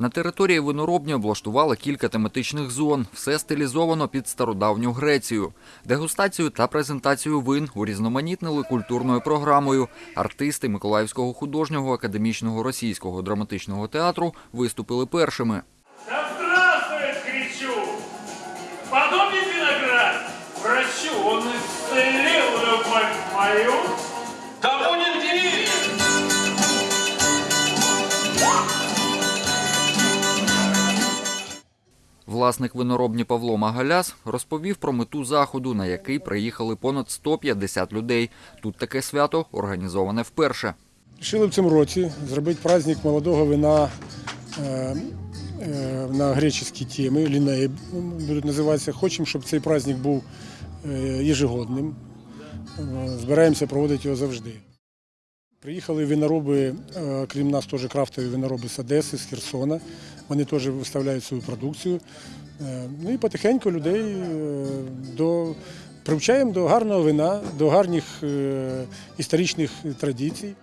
На території виноробні облаштували кілька тематичних зон. Все стилізовано під стародавню Грецію. Дегустацію та презентацію вин урізноманітнили культурною програмою. Артисти Миколаївського художнього академічного російського драматичного театру виступили першими. Власник виноробні Павло Магаляс розповів про мету заходу, на який приїхали понад 150 людей. Тут таке свято організоване вперше. Рішили в цьому році зробити праздник молодого вина е, е, на греческій темі, лінеї будуть називатися. Хочемо, щоб цей праздник був е, єжегодним. Збираємося проводити його завжди. Приїхали винороби, е, крім нас теж крафтові винороби з Одеси, з Херсона. Вони теж виставляють свою продукцію. Е, Ну і потихеньку людей е, до, привчаємо до гарного вина, до гарних історичних традицій.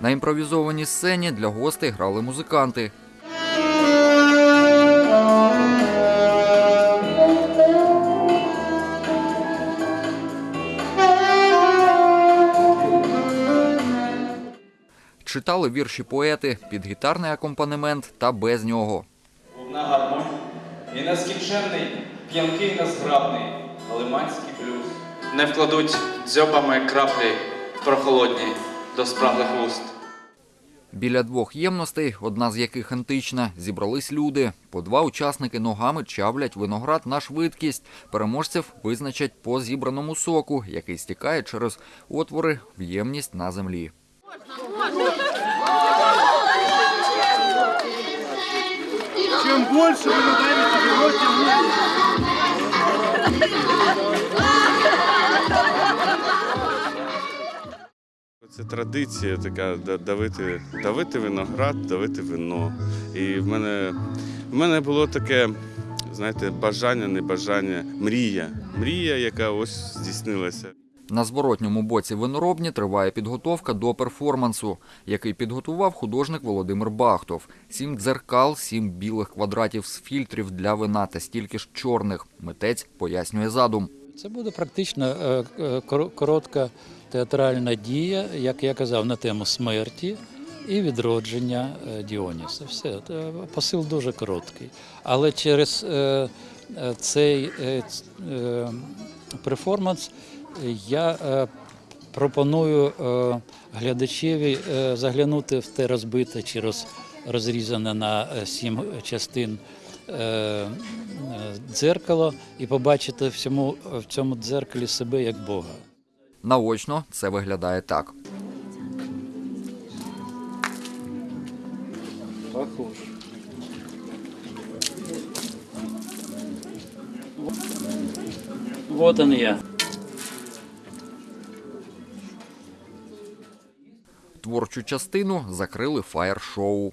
На імпровізованій сцені для гостей грали музиканти. Читали вірші поети під гітарний акомпанемент та без нього. Луна гармонь і нескінченний, п'янкий незграбний, лиманський блюз. Не вкладуть дзьобами краплі прохолодні до спраглих вуст. Біля двох ємностей, одна з яких антична, зібрались люди. По два учасники ногами чавлять виноград на швидкість. Переможців визначать по зібраному соку, який стікає через отвори в ємність на землі. Чем больше вы добавите вино, тем лучше. Це традиція така давити, давити виноград, давити вино. І в мене, в мене було таке, знаєте, бажання, не бажання, мрія. Мрія, яка ось здійснилася. На зворотньому боці виноробні триває підготовка до перформансу, який підготував художник Володимир Бахтов. Сім дзеркал, сім білих квадратів з фільтрів для вина та стільки ж чорних. Митець пояснює задум. Це буде практично е, е, коро- коротка театральна дія, як я казав, на тему смерті і відродження е, Діоніса. Все посил дуже короткий. Але через цей перформанс я е, пропоную е, глядачеві е, заглянути в те розбите чи роз, розрізане на сім частин дзеркало і побачити в цьому, в цьому дзеркалі себе як Бога. Наочно це виглядає так. Вот он я. Творчу частину закрили фаєр-шоу.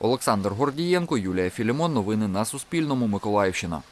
Олександр Гордієнко, Юлія Філімон. Новини на Суспільному. Миколаївщина.